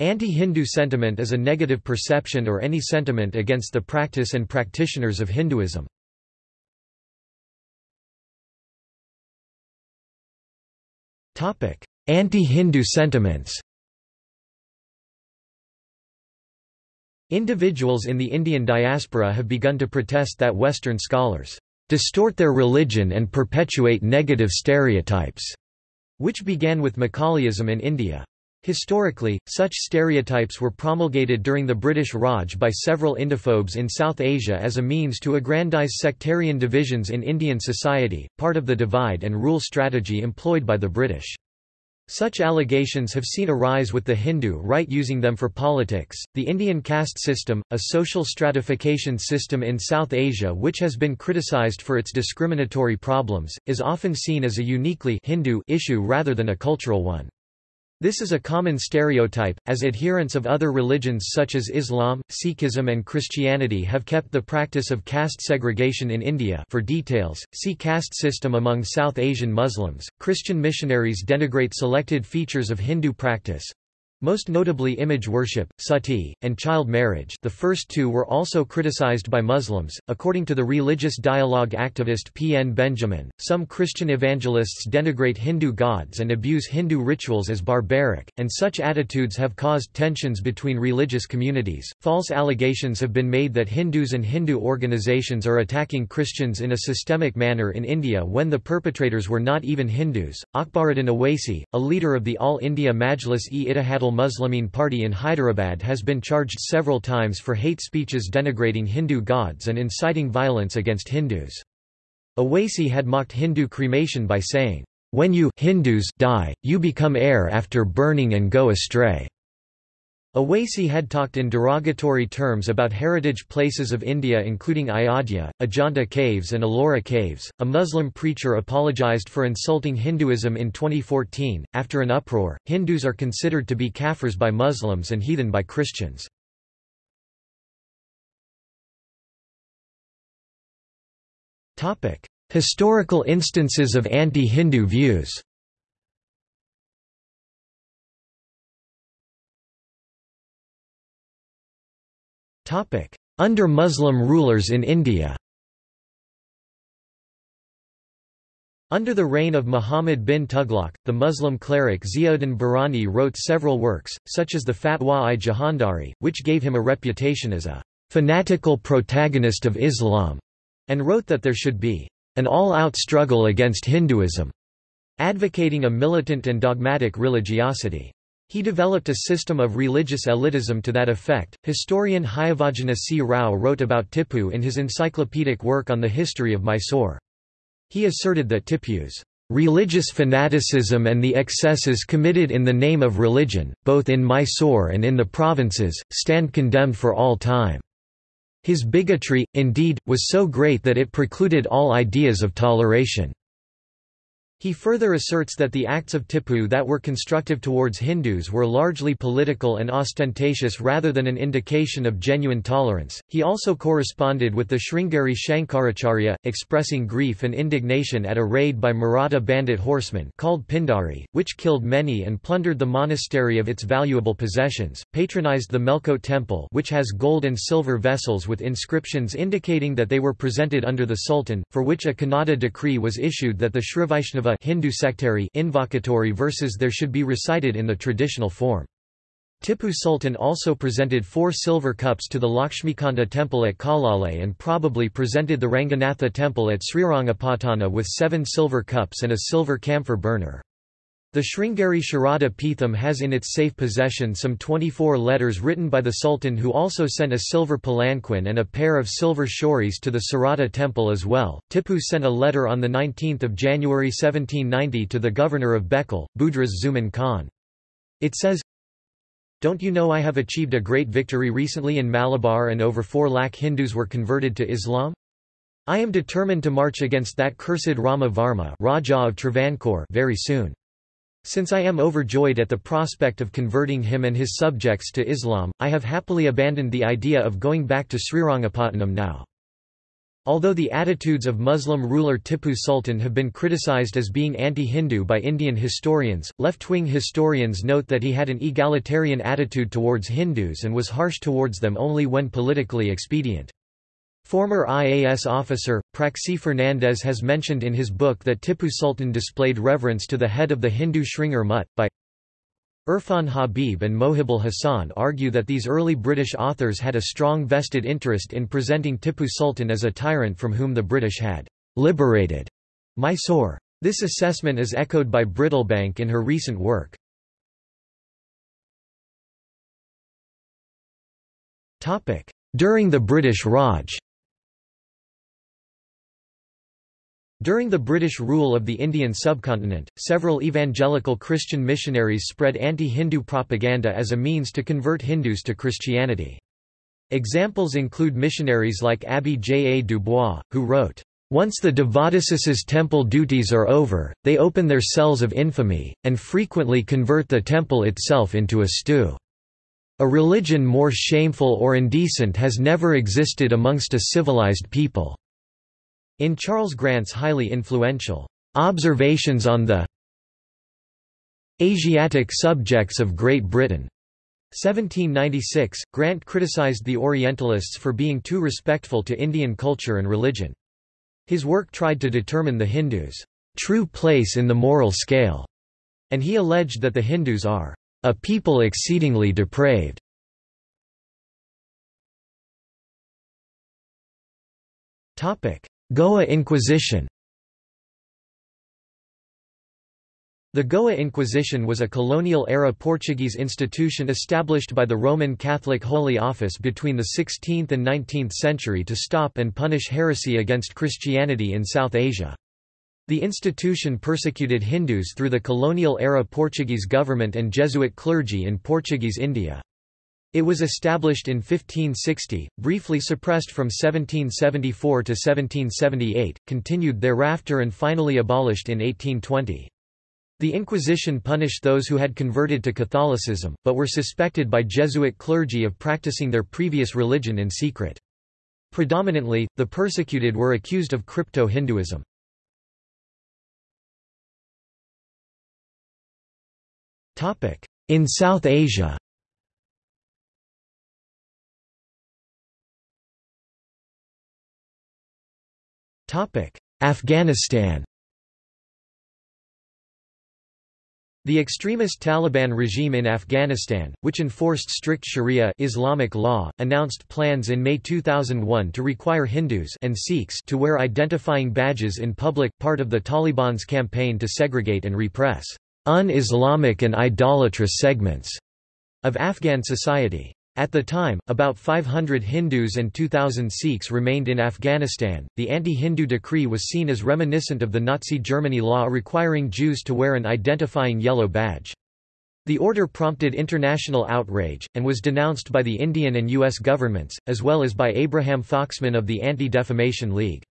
Anti-Hindu sentiment is a negative perception or any sentiment against the practice and practitioners of Hinduism. Anti-Hindu sentiments Individuals in the Indian diaspora have begun to protest that Western scholars distort their religion and perpetuate negative stereotypes, which began with Macaulayism in India. Historically, such stereotypes were promulgated during the British Raj by several Indophobes in South Asia as a means to aggrandize sectarian divisions in Indian society, part of the divide and rule strategy employed by the British. Such allegations have seen a rise with the Hindu right using them for politics. The Indian caste system, a social stratification system in South Asia which has been criticized for its discriminatory problems, is often seen as a uniquely Hindu issue rather than a cultural one. This is a common stereotype, as adherents of other religions such as Islam, Sikhism and Christianity have kept the practice of caste segregation in India for details, see caste system among South Asian Muslims. Christian missionaries denigrate selected features of Hindu practice, most notably image worship, sati, and child marriage the first two were also criticized by Muslims. According to the religious dialogue activist P. N. Benjamin, some Christian evangelists denigrate Hindu gods and abuse Hindu rituals as barbaric, and such attitudes have caused tensions between religious communities. False allegations have been made that Hindus and Hindu organizations are attacking Christians in a systemic manner in India when the perpetrators were not even Hindus. Akbaruddin Owaisi, a leader of the All India Majlis-e-Ittihadul Muslimin party in Hyderabad has been charged several times for hate speeches denigrating Hindu gods and inciting violence against Hindus. Owaisi had mocked Hindu cremation by saying, "'When you Hindus die, you become air after burning and go astray.' Owaisi had talked in derogatory terms about heritage places of India including Ayodhya, Ajanta caves and Ellora caves. A Muslim preacher apologized for insulting Hinduism in 2014. After an uproar, Hindus are considered to be kafirs by Muslims and heathen by Christians. Topic: Historical instances of anti-Hindu views. Under Muslim rulers in India Under the reign of Muhammad bin Tughlaq, the Muslim cleric Ziauddin Barani wrote several works, such as the Fatwa-i Jahandari, which gave him a reputation as a fanatical protagonist of Islam, and wrote that there should be an all-out struggle against Hinduism, advocating a militant and dogmatic religiosity. He developed a system of religious elitism to that effect. Historian Hayavadana C. Rao wrote about Tipu in his encyclopedic work on the history of Mysore. He asserted that Tipu's religious fanaticism and the excesses committed in the name of religion, both in Mysore and in the provinces, stand condemned for all time. His bigotry, indeed, was so great that it precluded all ideas of toleration. He further asserts that the acts of Tipu that were constructive towards Hindus were largely political and ostentatious rather than an indication of genuine tolerance. He also corresponded with the Sringeri Shankaracharya, expressing grief and indignation at a raid by Maratha bandit horsemen called Pindari, which killed many and plundered the monastery of its valuable possessions, patronized the Melkote temple which has gold and silver vessels with inscriptions indicating that they were presented under the Sultan, for which a Kannada decree was issued that the Srivaishnava Hindu sectary invocatory verses there should be recited in the traditional form. Tipu Sultan also presented four silver cups to the Lakshmikanta temple at Kalale and probably presented the Ranganatha temple at Srirangapatana with seven silver cups and a silver camphor burner. The Sringeri Sharada Pitham has in its safe possession some 24 letters written by the Sultan who also sent a silver palanquin and a pair of silver shoris to the Sarada temple as well. Tipu sent a letter on 19 January 1790 to the governor of Bekal, Budras Zuman Khan. It says, Don't you know I have achieved a great victory recently in Malabar and over 4 lakh Hindus were converted to Islam? I am determined to march against that cursed Rama Varma Raja of Travancore very soon. Since I am overjoyed at the prospect of converting him and his subjects to Islam, I have happily abandoned the idea of going back to Srirangapatnam now. Although the attitudes of Muslim ruler Tippu Sultan have been criticized as being anti-Hindu by Indian historians, left-wing historians note that he had an egalitarian attitude towards Hindus and was harsh towards them only when politically expedient. Former IAS officer, Praxi Fernandez has mentioned in his book that Tippu Sultan displayed reverence to the head of the Hindu Sringeri Mutt, by Irfan Habib and Mohibul Hassan argue that these early British authors had a strong vested interest in presenting Tippu Sultan as a tyrant from whom the British had liberated Mysore. This assessment is echoed by Brittlebank in her recent work. During the British Raj During the British rule of the Indian subcontinent, several evangelical Christian missionaries spread anti-Hindu propaganda as a means to convert Hindus to Christianity. Examples include missionaries like Abbe J. A. Dubois, who wrote, once the devadasis' temple duties are over, they open their cells of infamy, and frequently convert the temple itself into a stew. A religion more shameful or indecent has never existed amongst a civilized people. In Charles Grant's highly influential Observations on the Asiatic Subjects of Great Britain 1796, Grant criticized the Orientalists for being too respectful to Indian culture and religion. His work tried to determine the Hindus' true place in the moral scale, and he alleged that the Hindus are a people exceedingly depraved. Topic: Goa Inquisition The Goa Inquisition was a colonial-era Portuguese institution established by the Roman Catholic Holy Office between the 16th and 19th century to stop and punish heresy against Christianity in South Asia. The institution persecuted Hindus through the colonial-era Portuguese government and Jesuit clergy in Portuguese India. It was established in 1560, briefly suppressed from 1774 to 1778, continued thereafter and finally abolished in 1820. The Inquisition punished those who had converted to Catholicism, but were suspected by Jesuit clergy of practicing their previous religion in secret. Predominantly, the persecuted were accused of crypto-Hinduism. In South Asia Afghanistan The extremist Taliban regime in Afghanistan, which enforced strict Sharia Islamic law, announced plans in May 2001 to require Hindus and Sikhs to wear identifying badges in public, part of the Taliban's campaign to segregate and repress un-Islamic and idolatrous segments of Afghan society. At the time, about 500 Hindus and 2,000 Sikhs remained in Afghanistan. The anti Hindu decree was seen as reminiscent of the Nazi Germany law requiring Jews to wear an identifying yellow badge. The order prompted international outrage, and was denounced by the Indian and U.S. governments, as well as by Abraham Foxman of the Anti-Defamation League.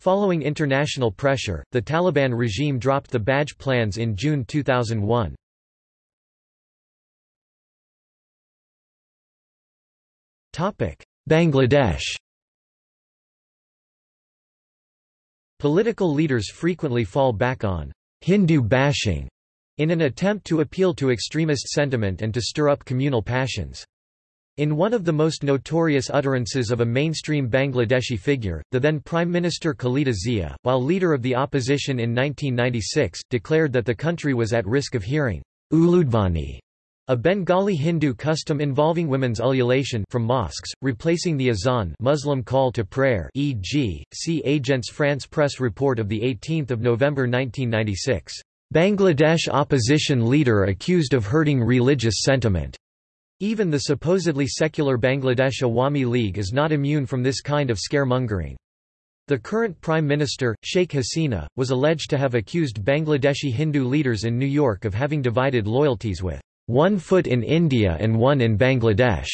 Following international pressure, the Taliban regime dropped the badge plans in June 2001. Bangladesh Political leaders frequently fall back on Hindu bashing in an attempt to appeal to extremist sentiment and to stir up communal passions. In one of the most notorious utterances of a mainstream Bangladeshi figure, the then Prime Minister Khaleda Zia, while leader of the opposition in 1996, declared that the country was at risk of hearing Uludvani a Bengali Hindu custom involving women's ululation from mosques, replacing the azan Muslim call to prayer e.g., see Agence France-Presse report of 18 November 1996. Bangladesh opposition leader accused of hurting religious sentiment. Even the supposedly secular Bangladesh Awami League is not immune from this kind of scaremongering. The current Prime Minister, Sheikh Hasina, was alleged to have accused Bangladeshi Hindu leaders in New York of having divided loyalties with one foot in India and one in Bangladesh.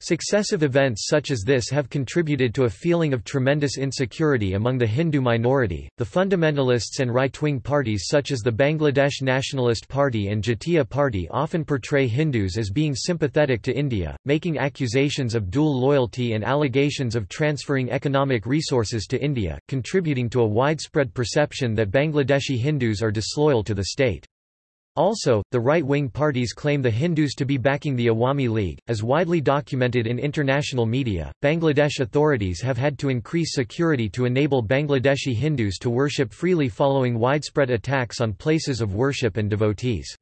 Successive events such as this have contributed to a feeling of tremendous insecurity among the Hindu minority. The fundamentalists and right wing parties such as the Bangladesh Nationalist Party and Jatiya Party often portray Hindus as being sympathetic to India, making accusations of dual loyalty and allegations of transferring economic resources to India, contributing to a widespread perception that Bangladeshi Hindus are disloyal to the state. Also, the right-wing parties claim the Hindus to be backing the Awami League. As widely documented in international media, Bangladesh authorities have had to increase security to enable Bangladeshi Hindus to worship freely following widespread attacks on places of worship and devotees.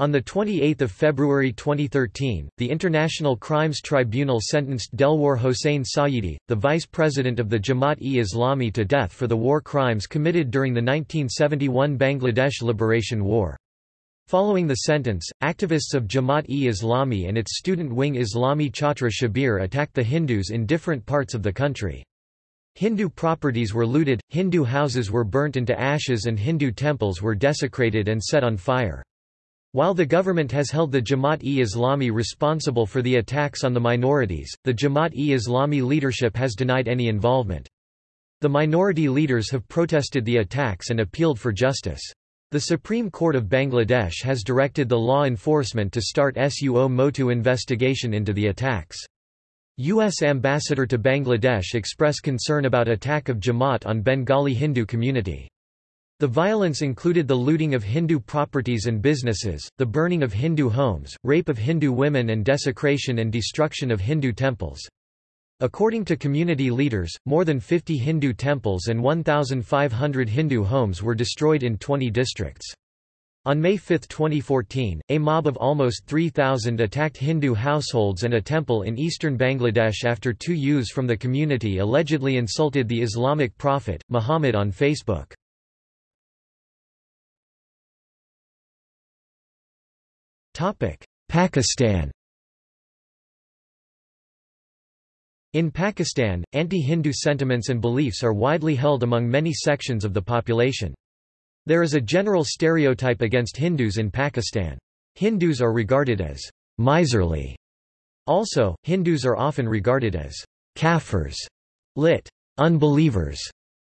On 28 February 2013, the International Crimes Tribunal sentenced Delwar Hossain Sayeedi, the vice president of the Jamaat-e-Islami to death for the war crimes committed during the 1971 Bangladesh Liberation War. Following the sentence, activists of Jamaat-e-Islami and its student wing Islami Chhatra Shibir attacked the Hindus in different parts of the country. Hindu properties were looted, Hindu houses were burnt into ashes and Hindu temples were desecrated and set on fire. While the government has held the Jamaat-e-Islami responsible for the attacks on the minorities, the Jamaat-e-Islami leadership has denied any involvement. The minority leaders have protested the attacks and appealed for justice. The Supreme Court of Bangladesh has directed the law enforcement to start suo motu investigation into the attacks. U.S. Ambassador to Bangladesh expressed concern about attack of Jamaat on Bengali Hindu community. The violence included the looting of Hindu properties and businesses, the burning of Hindu homes, rape of Hindu women and desecration and destruction of Hindu temples. According to community leaders, more than 50 Hindu temples and 1,500 Hindu homes were destroyed in 20 districts. On May 5, 2014, a mob of almost 3,000 attacked Hindu households and a temple in eastern Bangladesh after two youths from the community allegedly insulted the Islamic prophet, Muhammad on Facebook. Pakistan In Pakistan, anti-Hindu sentiments and beliefs are widely held among many sections of the population. There is a general stereotype against Hindus in Pakistan. Hindus are regarded as miserly. Also, Hindus are often regarded as kafirs, lit. unbelievers,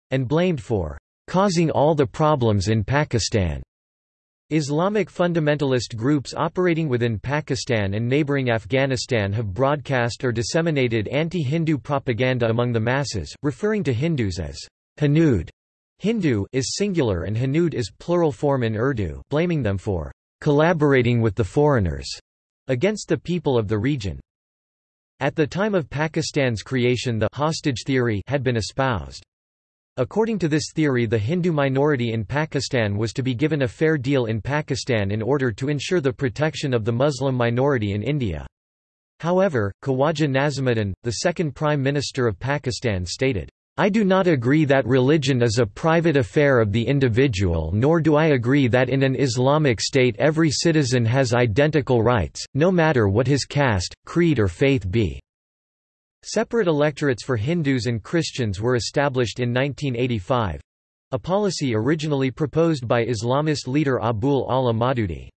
and blamed for causing all the problems in Pakistan. Islamic fundamentalist groups operating within Pakistan and neighbouring Afghanistan have broadcast or disseminated anti-Hindu propaganda among the masses, referring to Hindus as Hanud. Hindu is singular and Hanud is plural form in Urdu blaming them for collaborating with the foreigners against the people of the region. At the time of Pakistan's creation the hostage theory had been espoused. According to this theory the Hindu minority in Pakistan was to be given a fair deal in Pakistan in order to ensure the protection of the Muslim minority in India. However, Khawaja Nazimuddin, the second Prime Minister of Pakistan stated, I do not agree that religion is a private affair of the individual nor do I agree that in an Islamic state every citizen has identical rights, no matter what his caste, creed or faith be. Separate electorates for Hindus and Christians were established in 1985—a policy originally proposed by Islamist leader Abul Ala Maududi.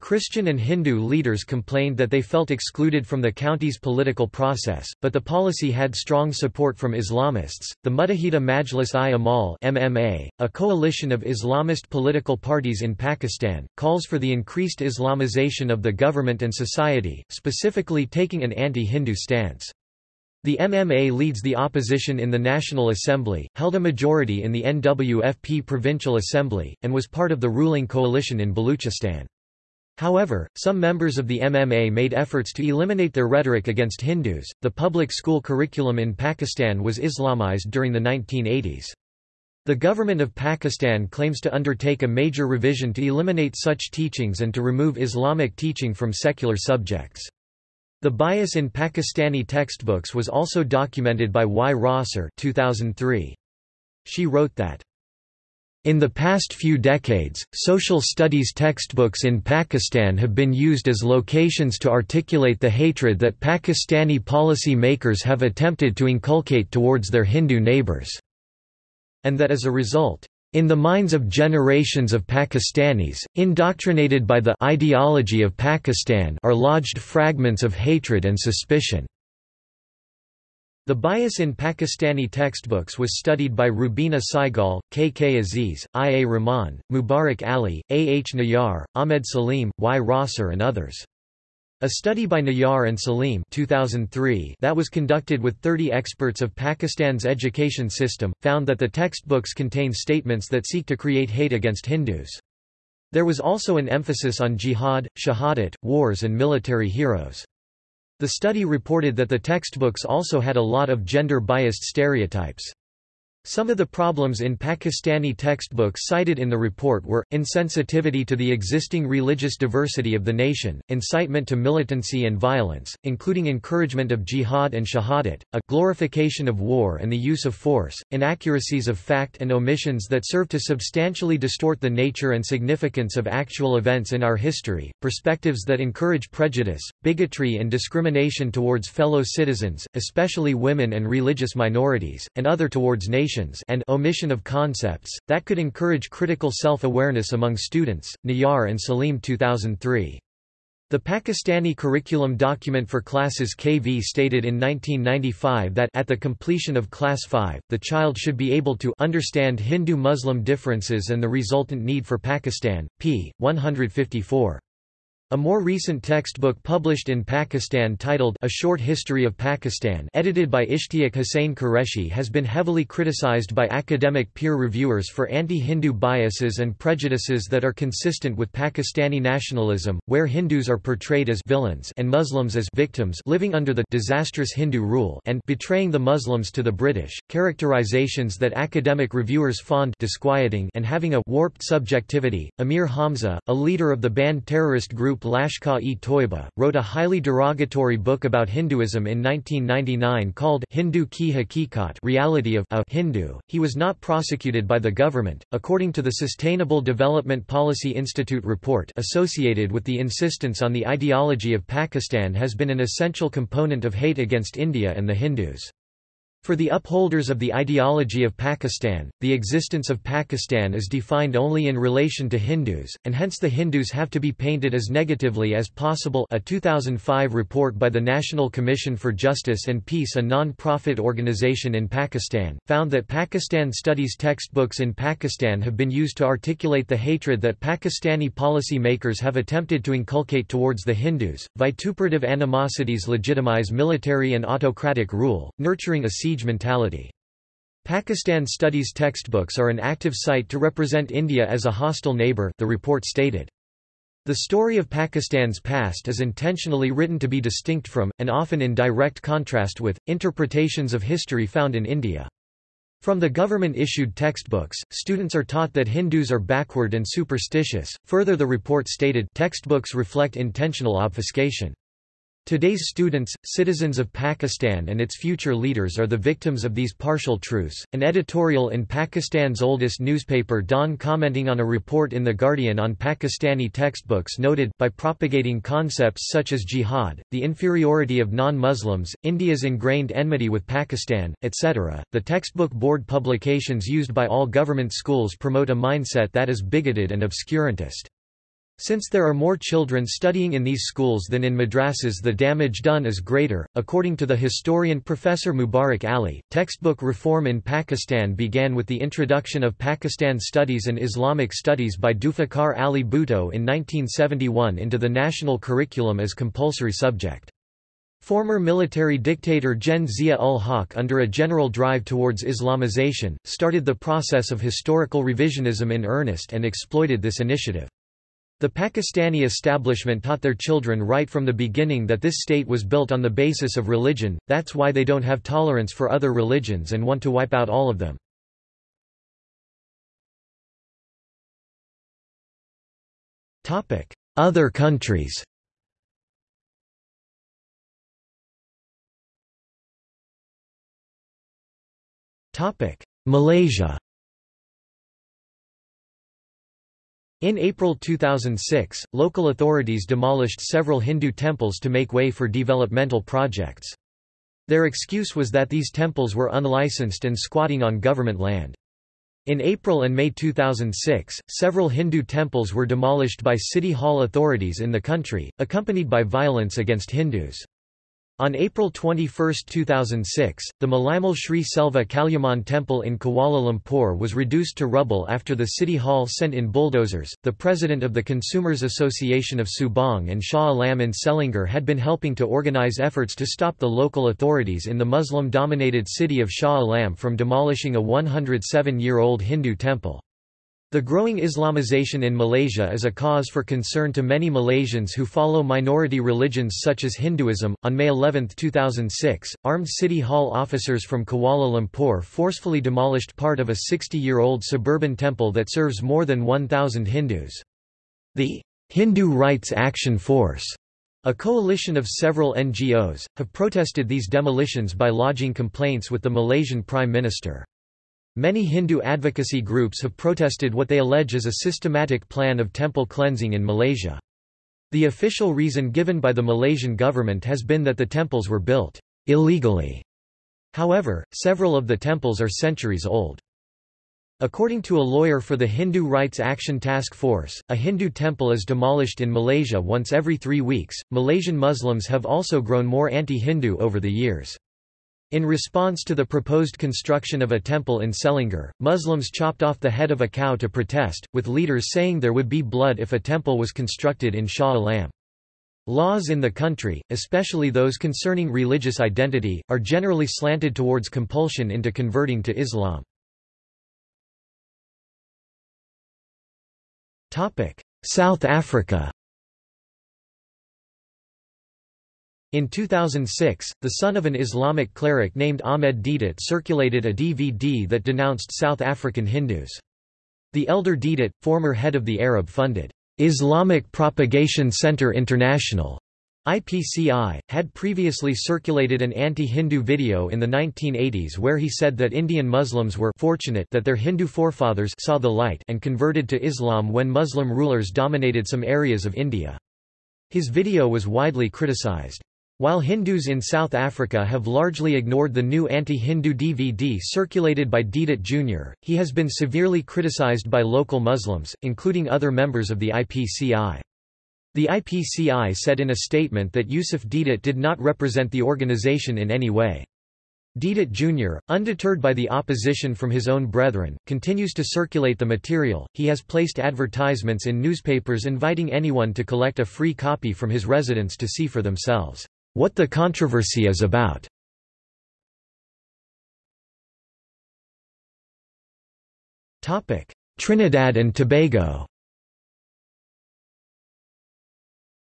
Christian and Hindu leaders complained that they felt excluded from the county's political process, but the policy had strong support from Islamists. The Muttahida Majlis-i-Amal (MMA), a coalition of Islamist political parties in Pakistan, calls for the increased Islamization of the government and society, specifically taking an anti-Hindu stance. The MMA leads the opposition in the National Assembly, held a majority in the NWFP Provincial Assembly, and was part of the ruling coalition in Baluchistan. However, some members of the MMA made efforts to eliminate their rhetoric against Hindus. The public school curriculum in Pakistan was Islamized during the 1980s. The government of Pakistan claims to undertake a major revision to eliminate such teachings and to remove Islamic teaching from secular subjects. The bias in Pakistani textbooks was also documented by Y. Rosser 2003. She wrote that, in the past few decades, social studies textbooks in Pakistan have been used as locations to articulate the hatred that Pakistani policy makers have attempted to inculcate towards their Hindu neighbours, and that as a result, In the minds of generations of Pakistanis, indoctrinated by the ideology of Pakistan are lodged fragments of hatred and suspicion. The bias in Pakistani textbooks was studied by Rubina Saigal, K. K. Aziz, I. A. Rahman, Mubarak Ali, A. H. Nayar, Ahmed Salim, Y. Rosser and others. A study by Nayar and Salim 2003 that was conducted with 30 experts of Pakistan's education system, found that the textbooks contain statements that seek to create hate against Hindus. There was also an emphasis on jihad, shahadat, wars and military heroes. The study reported that the textbooks also had a lot of gender-biased stereotypes. Some of the problems in Pakistani textbooks cited in the report were, insensitivity to the existing religious diversity of the nation, incitement to militancy and violence, including encouragement of jihad and shahadat, a glorification of war and the use of force, inaccuracies of fact and omissions that serve to substantially distort the nature and significance of actual events in our history, perspectives that encourage prejudice, bigotry and discrimination towards fellow citizens, especially women and religious minorities, and other towards nations and omission of concepts, that could encourage critical self-awareness among students. Nayar and Salim 2003. The Pakistani curriculum document for classes KV stated in 1995 that at the completion of class 5, the child should be able to understand Hindu-Muslim differences and the resultant need for Pakistan. p. 154. A more recent textbook published in Pakistan titled A Short History of Pakistan edited by Ishtiaq Hussain Qureshi has been heavily criticized by academic peer reviewers for anti-Hindu biases and prejudices that are consistent with Pakistani nationalism, where Hindus are portrayed as villains and Muslims as victims living under the disastrous Hindu rule and betraying the Muslims to the British, characterizations that academic reviewers found disquieting and having a warped subjectivity. Amir Hamza, a leader of the banned terrorist group group Lashkar-e-Toiba, wrote a highly derogatory book about Hinduism in 1999 called Hindu Ki Hakikat Reality of a Hindu. He was not prosecuted by the government, according to the Sustainable Development Policy Institute report associated with the insistence on the ideology of Pakistan has been an essential component of hate against India and the Hindus. For the upholders of the ideology of Pakistan, the existence of Pakistan is defined only in relation to Hindus, and hence the Hindus have to be painted as negatively as possible a 2005 report by the National Commission for Justice and Peace a non-profit organization in Pakistan, found that Pakistan studies textbooks in Pakistan have been used to articulate the hatred that Pakistani policy makers have attempted to inculcate towards the Hindus. Vituperative animosities legitimize military and autocratic rule, nurturing a siege mentality. Pakistan studies textbooks are an active site to represent India as a hostile neighbor, the report stated. The story of Pakistan's past is intentionally written to be distinct from, and often in direct contrast with, interpretations of history found in India. From the government-issued textbooks, students are taught that Hindus are backward and superstitious. Further the report stated textbooks reflect intentional obfuscation. Today's students, citizens of Pakistan and its future leaders are the victims of these partial truths. An editorial in Pakistan's oldest newspaper Dawn commenting on a report in The Guardian on Pakistani textbooks noted by propagating concepts such as jihad, the inferiority of non-Muslims, India's ingrained enmity with Pakistan, etc., the textbook board publications used by all government schools promote a mindset that is bigoted and obscurantist. Since there are more children studying in these schools than in madrasas the damage done is greater. According to the historian Professor Mubarak Ali, textbook reform in Pakistan began with the introduction of Pakistan Studies and Islamic Studies by Zulfikar Ali Bhutto in 1971 into the national curriculum as compulsory subject. Former military dictator Gen Zia-ul-Haq under a general drive towards Islamization, started the process of historical revisionism in earnest and exploited this initiative. The Pakistani establishment taught their children right from the beginning that this state was built on the basis of religion, that's why they don't have tolerance for other religions and want to wipe out all of them. Other countries Malaysia In April 2006, local authorities demolished several Hindu temples to make way for developmental projects. Their excuse was that these temples were unlicensed and squatting on government land. In April and May 2006, several Hindu temples were demolished by City Hall authorities in the country, accompanied by violence against Hindus. On April 21, 2006, the Malaimal Sri Selva Kaliamman temple in Kuala Lumpur was reduced to rubble after the City Hall sent in bulldozers. The president of the Consumers Association of Subang and Shah Alam in Selangor had been helping to organize efforts to stop the local authorities in the Muslim dominated city of Shah Alam from demolishing a 107 year old Hindu temple. The growing Islamization in Malaysia is a cause for concern to many Malaysians who follow minority religions such as Hinduism. On May 11, 2006, armed City Hall officers from Kuala Lumpur forcefully demolished part of a 60 year old suburban temple that serves more than 1,000 Hindus. The Hindu Rights Action Force, a coalition of several NGOs, have protested these demolitions by lodging complaints with the Malaysian Prime Minister. Many Hindu advocacy groups have protested what they allege is a systematic plan of temple cleansing in Malaysia. The official reason given by the Malaysian government has been that the temples were built illegally. However, several of the temples are centuries old. According to a lawyer for the Hindu Rights Action Task Force, a Hindu temple is demolished in Malaysia once every three weeks. Malaysian Muslims have also grown more anti Hindu over the years. In response to the proposed construction of a temple in Selangor, Muslims chopped off the head of a cow to protest, with leaders saying there would be blood if a temple was constructed in Shah Alam. Laws in the country, especially those concerning religious identity, are generally slanted towards compulsion into converting to Islam. South Africa In 2006, the son of an Islamic cleric named Ahmed Deedat circulated a DVD that denounced South African Hindus. The elder Deedat, former head of the Arab-funded Islamic Propagation Center International IPCI, had previously circulated an anti-Hindu video in the 1980s where he said that Indian Muslims were fortunate that their Hindu forefathers saw the light and converted to Islam when Muslim rulers dominated some areas of India. His video was widely criticized. While Hindus in South Africa have largely ignored the new anti-Hindu DVD circulated by Deedat Jr., he has been severely criticized by local Muslims, including other members of the IPCI. The IPCI said in a statement that Yusuf Deedat did not represent the organization in any way. Deedat Jr., undeterred by the opposition from his own brethren, continues to circulate the material. He has placed advertisements in newspapers inviting anyone to collect a free copy from his residence to see for themselves. What the controversy is about. Trinidad and Tobago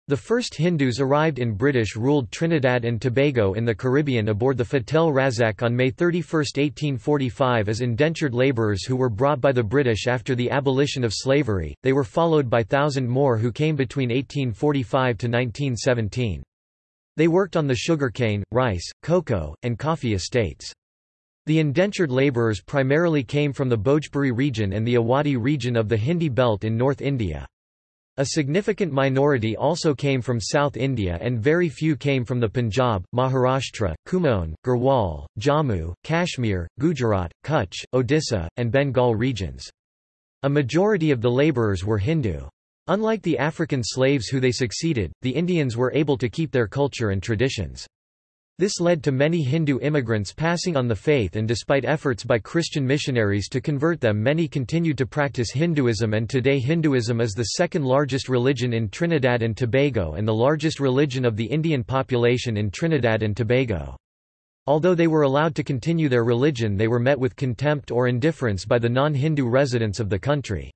The first Hindus arrived in British-ruled Trinidad and Tobago in the Caribbean aboard the Fatel Razack on May 31, 1845 as indentured labourers who were brought by the British after the abolition of slavery, they were followed by thousand more who came between 1845 to 1917. They worked on the sugarcane, rice, cocoa, and coffee estates. The indentured labourers primarily came from the Bhojpuri region and the Awadhi region of the Hindi belt in North India. A significant minority also came from South India and very few came from the Punjab, Maharashtra, Kumaon, Garhwal, Jammu, Kashmir, Gujarat, Kutch, Odisha, and Bengal regions. A majority of the labourers were Hindu. Unlike the African slaves who they succeeded, the Indians were able to keep their culture and traditions. This led to many Hindu immigrants passing on the faith and despite efforts by Christian missionaries to convert them many continued to practice Hinduism and today Hinduism is the second largest religion in Trinidad and Tobago and the largest religion of the Indian population in Trinidad and Tobago. Although they were allowed to continue their religion they were met with contempt or indifference by the non-Hindu residents of the country.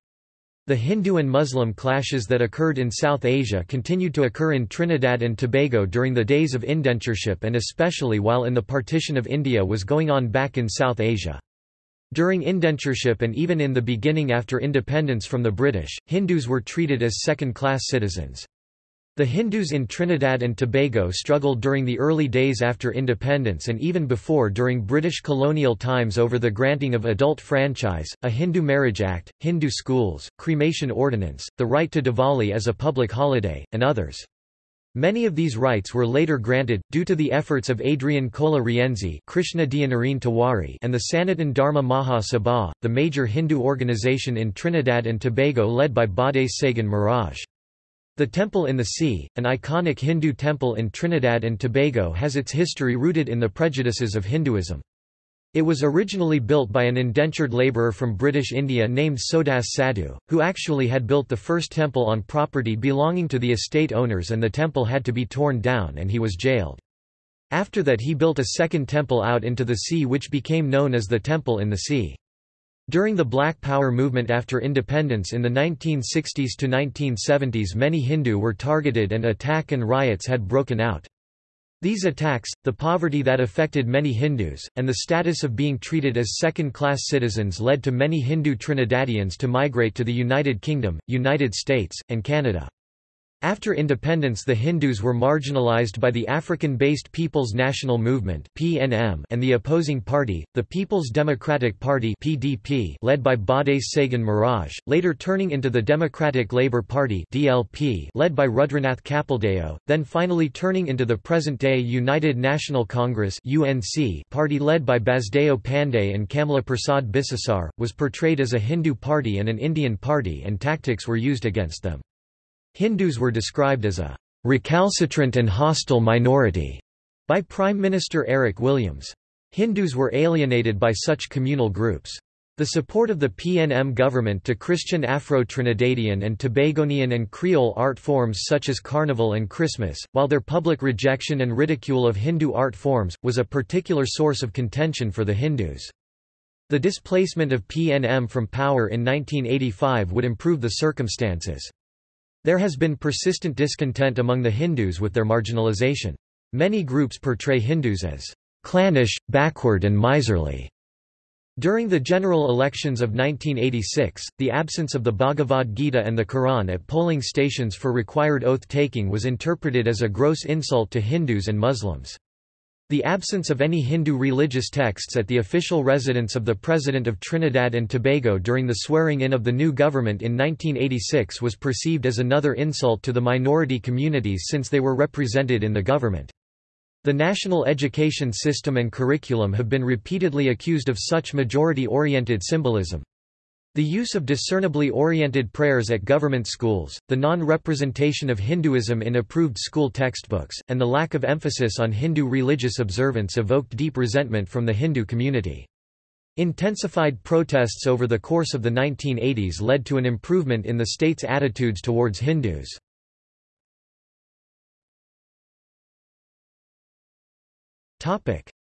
The Hindu and Muslim clashes that occurred in South Asia continued to occur in Trinidad and Tobago during the days of indentureship and especially while in the partition of India was going on back in South Asia. During indentureship and even in the beginning after independence from the British, Hindus were treated as second-class citizens. The Hindus in Trinidad and Tobago struggled during the early days after independence and even before during British colonial times over the granting of adult franchise, a Hindu Marriage Act, Hindu schools, cremation ordinance, the right to Diwali as a public holiday, and others. Many of these rights were later granted, due to the efforts of Adrian Cola Rienzi Krishna Tewari and the Sanatan Dharma Maha Sabha, the major Hindu organization in Trinidad and Tobago led by Bade Sagan Maharaj. The Temple in the Sea, an iconic Hindu temple in Trinidad and Tobago has its history rooted in the prejudices of Hinduism. It was originally built by an indentured labourer from British India named Sodas Sadhu, who actually had built the first temple on property belonging to the estate owners and the temple had to be torn down and he was jailed. After that he built a second temple out into the sea which became known as the Temple in the Sea. During the Black Power movement after independence in the 1960s to 1970s many Hindu were targeted and attack and riots had broken out. These attacks, the poverty that affected many Hindus, and the status of being treated as second-class citizens led to many Hindu Trinidadians to migrate to the United Kingdom, United States, and Canada. After independence the Hindus were marginalized by the African-based People's National Movement and the opposing party, the People's Democratic Party led by Bade Sagan Maharaj, later turning into the Democratic Labour Party led by Rudranath Kapildeo, then finally turning into the present-day United National Congress party led by Basdeo Panday and Kamla Persad-Bissessar, was portrayed as a Hindu party and an Indian party and tactics were used against them. Hindus were described as a recalcitrant and hostile minority by Prime Minister Eric Williams. Hindus were alienated by such communal groups. The support of the PNM government to Christian Afro-Trinidadian and Tobagonian and Creole art forms such as Carnival and Christmas, while their public rejection and ridicule of Hindu art forms, was a particular source of contention for the Hindus. The displacement of PNM from power in 1985 would improve the circumstances. There has been persistent discontent among the Hindus with their marginalization. Many groups portray Hindus as clannish, backward and miserly. During the general elections of 1986, the absence of the Bhagavad Gita and the Quran at polling stations for required oath-taking was interpreted as a gross insult to Hindus and Muslims. The absence of any Hindu religious texts at the official residence of the President of Trinidad and Tobago during the swearing-in of the new government in 1986 was perceived as another insult to the minority communities since they were represented in the government. The national education system and curriculum have been repeatedly accused of such majority-oriented symbolism. The use of discernibly oriented prayers at government schools, the non-representation of Hinduism in approved school textbooks, and the lack of emphasis on Hindu religious observance evoked deep resentment from the Hindu community. Intensified protests over the course of the 1980s led to an improvement in the state's attitudes towards Hindus.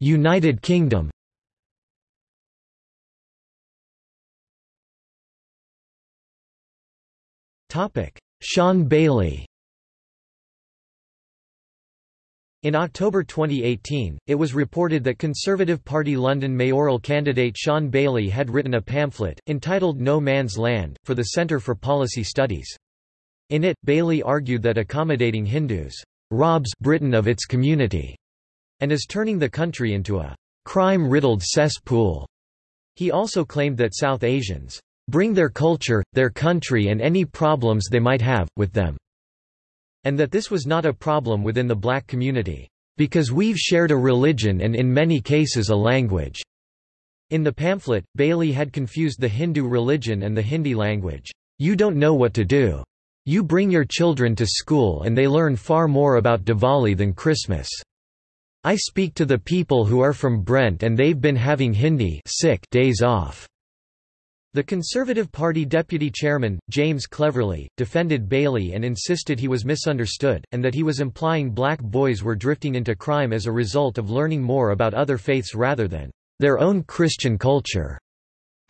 United Kingdom Shaun Bailey In October 2018, it was reported that Conservative Party London mayoral candidate Shaun Bailey had written a pamphlet, entitled No Man's Land, for the Centre for Policy Studies. In it, Bailey argued that accommodating Hindus robs Britain of its community and is turning the country into a crime-riddled cesspool. He also claimed that South Asians bring their culture, their country and any problems they might have, with them." And that this was not a problem within the black community, "...because we've shared a religion and in many cases a language." In the pamphlet, Bailey had confused the Hindu religion and the Hindi language. You don't know what to do. You bring your children to school and they learn far more about Diwali than Christmas. I speak to the people who are from Brent and they've been having Hindi sick days off. The Conservative Party deputy chairman, James Cleverly, defended Bailey and insisted he was misunderstood, and that he was implying black boys were drifting into crime as a result of learning more about other faiths rather than their own Christian culture.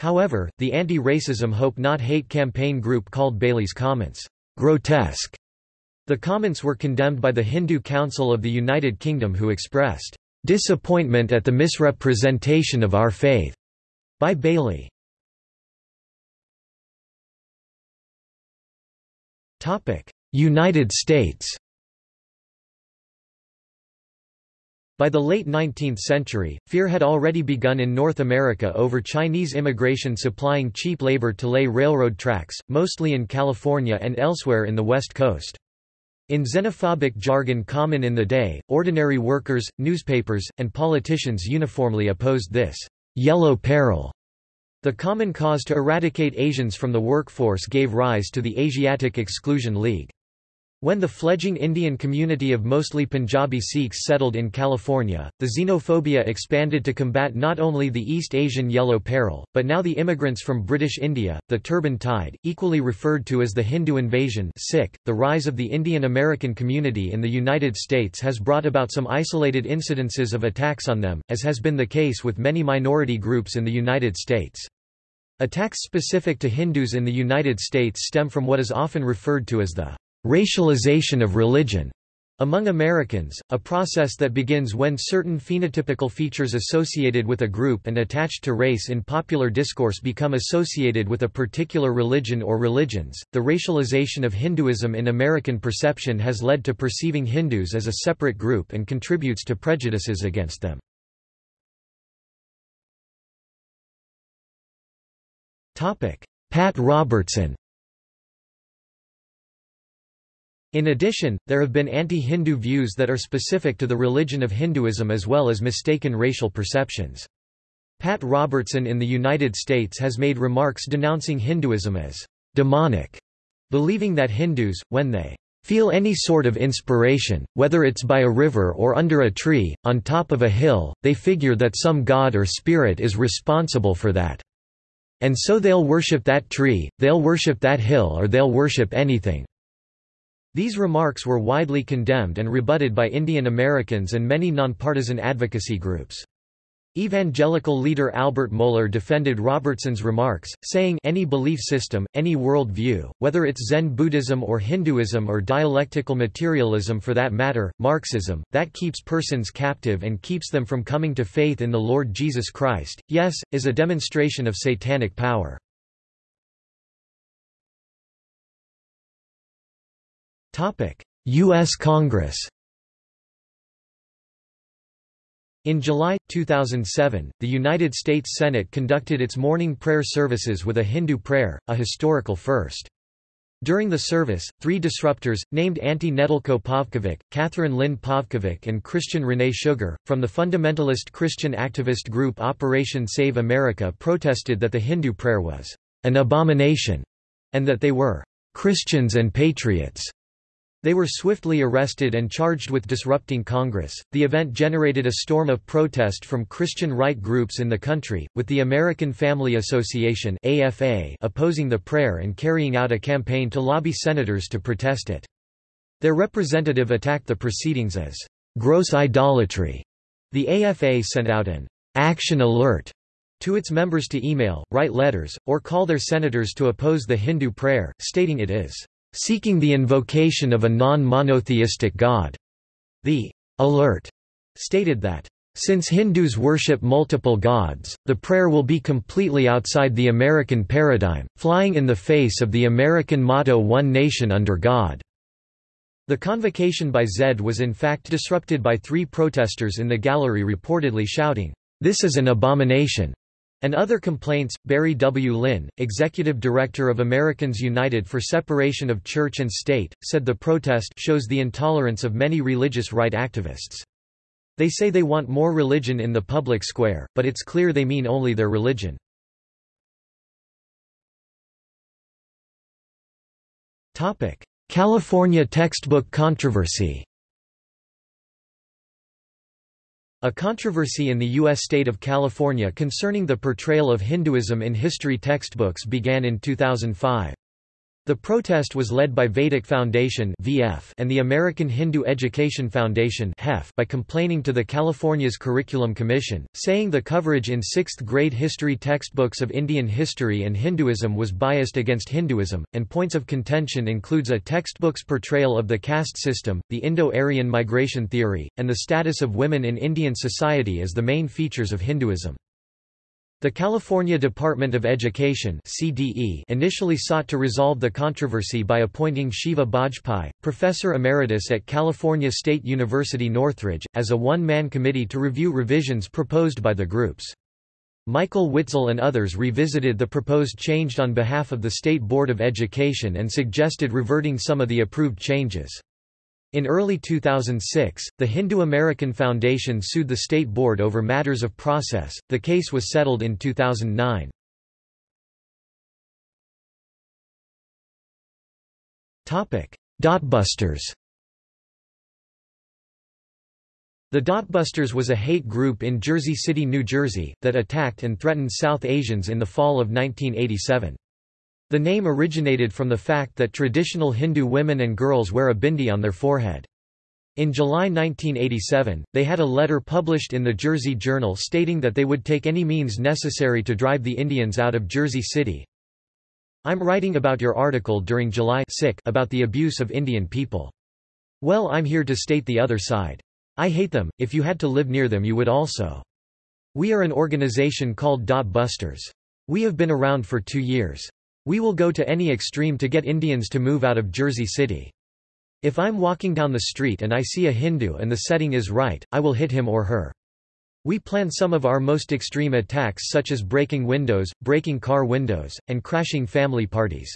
However, the Anti-Racism Hope Not Hate campaign group called Bailey's comments grotesque. The comments were condemned by the Hindu Council of the United Kingdom who expressed disappointment at the misrepresentation of our faith by Bailey. United States By the late 19th century, fear had already begun in North America over Chinese immigration supplying cheap labor to lay railroad tracks, mostly in California and elsewhere in the West Coast. In xenophobic jargon common in the day, ordinary workers, newspapers, and politicians uniformly opposed this yellow peril. The common cause to eradicate Asians from the workforce gave rise to the Asiatic Exclusion League. When the fledgling Indian community of mostly Punjabi Sikhs settled in California, the xenophobia expanded to combat not only the East Asian Yellow Peril, but now the immigrants from British India, the Turban Tide, equally referred to as the Hindu invasion Sikh. .The rise of the Indian American community in the United States has brought about some isolated incidences of attacks on them, as has been the case with many minority groups in the United States. Attacks specific to Hindus in the United States stem from what is often referred to as the racialization of religion among Americans, a process that begins when certain phenotypical features associated with a group and attached to race in popular discourse become associated with a particular religion or religions. The racialization of Hinduism in American perception has led to perceiving Hindus as a separate group and contributes to prejudices against them. Pat Robertson In addition, there have been anti-Hindu views that are specific to the religion of Hinduism as well as mistaken racial perceptions. Pat Robertson in the United States has made remarks denouncing Hinduism as demonic, believing that Hindus, when they feel any sort of inspiration, whether it's by a river or under a tree, on top of a hill, they figure that some god or spirit is responsible for that. And so they'll worship that tree, they'll worship that hill or they'll worship anything. These remarks were widely condemned and rebutted by Indian Americans and many nonpartisan advocacy groups. Evangelical leader Albert Mohler defended Robertson's remarks, saying any belief system, any world view, whether it's Zen Buddhism or Hinduism or dialectical materialism for that matter, Marxism, that keeps persons captive and keeps them from coming to faith in the Lord Jesus Christ, yes, is a demonstration of satanic power. U.S. Congress In July, 2007, the United States Senate conducted its morning prayer services with a Hindu prayer, a historical first. During the service, three disruptors, named Antti Nedelko Pavkovic, Catherine Lynn Pavkovic and Christian René Sugar, from the fundamentalist Christian activist group Operation Save America protested that the Hindu prayer was an abomination, and that they were Christians and patriots. They were swiftly arrested and charged with disrupting Congress. The event generated a storm of protest from Christian right groups in the country, with the American Family Association (AFA) opposing the prayer and carrying out a campaign to lobby senators to protest it. Their representative attacked the proceedings as gross idolatry. The AFA sent out an action alert to its members to email, write letters, or call their senators to oppose the Hindu prayer, stating it is seeking the invocation of a non-monotheistic god. The alert stated that since Hindus worship multiple gods, the prayer will be completely outside the American paradigm, flying in the face of the American motto One Nation Under God. The convocation by Zed was in fact disrupted by three protesters in the gallery reportedly shouting, "'This is an abomination!' And other complaints, Barry W. Lynn, executive director of Americans United for Separation of Church and State, said the protest shows the intolerance of many religious right activists. They say they want more religion in the public square, but it's clear they mean only their religion. California textbook controversy A controversy in the U.S. state of California concerning the portrayal of Hinduism in history textbooks began in 2005. The protest was led by Vedic Foundation and the American Hindu Education Foundation by complaining to the California's Curriculum Commission, saying the coverage in 6th grade history textbooks of Indian history and Hinduism was biased against Hinduism, and points of contention includes a textbook's portrayal of the caste system, the Indo-Aryan migration theory, and the status of women in Indian society as the main features of Hinduism. The California Department of Education CDE initially sought to resolve the controversy by appointing Shiva Bajpai, professor emeritus at California State University Northridge, as a one-man committee to review revisions proposed by the groups. Michael Witzel and others revisited the proposed change on behalf of the State Board of Education and suggested reverting some of the approved changes. In early 2006, the Hindu American Foundation sued the state board over matters of process. The case was settled in 2009. Topic: Dotbusters. The Dotbusters was a hate group in Jersey City, New Jersey, that attacked and threatened South Asians in the fall of 1987. The name originated from the fact that traditional Hindu women and girls wear a bindi on their forehead. In July 1987, they had a letter published in the Jersey Journal stating that they would take any means necessary to drive the Indians out of Jersey City. I'm writing about your article during July about the abuse of Indian people. Well I'm here to state the other side. I hate them, if you had to live near them you would also. We are an organization called Dot Busters. We have been around for two years. We will go to any extreme to get Indians to move out of Jersey City. If I'm walking down the street and I see a Hindu and the setting is right, I will hit him or her. We plan some of our most extreme attacks such as breaking windows, breaking car windows, and crashing family parties.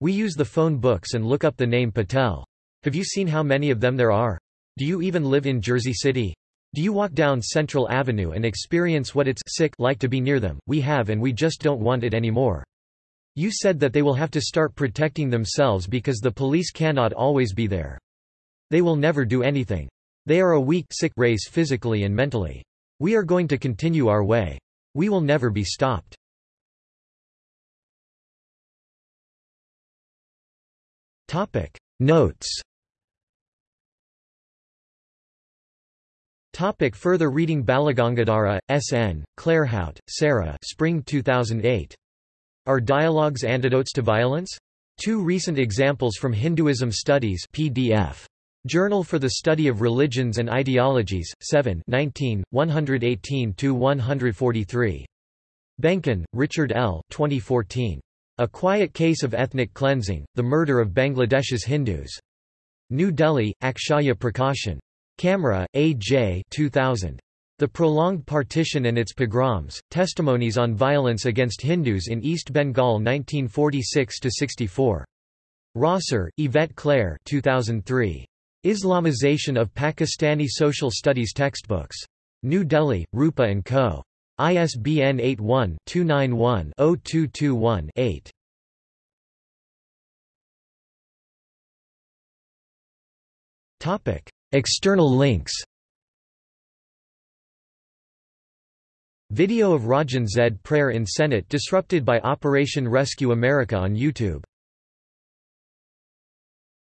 We use the phone books and look up the name Patel. Have you seen how many of them there are? Do you even live in Jersey City? Do you walk down Central Avenue and experience what it's sick like to be near them? We have and we just don't want it anymore. You said that they will have to start protecting themselves because the police cannot always be there. They will never do anything. They are a weak sick race physically and mentally. We are going to continue our way. We will never be stopped. Topic Notes Topic further reading Balagangadhara, S.N., Claerhout, Sarah Spring 2008. Are Dialogues Antidotes to Violence? Two recent examples from Hinduism Studies PDF. Journal for the Study of Religions and Ideologies, 7 118–143. Benkin, Richard L. 2014. A Quiet Case of Ethnic Cleansing, The Murder of Bangladesh's Hindus. New Delhi, Akshaya Prakashan. Kamra, A. J. 2000. The Prolonged Partition and Its Pogroms, Testimonies on Violence Against Hindus in East Bengal 1946–64. Rosser, Yvette Claire 2003. Islamization of Pakistani Social Studies Textbooks. New Delhi, Rupa & Co. ISBN 81-291-0221-8. External links Video of Rajan Zed prayer in Senate disrupted by Operation Rescue America on YouTube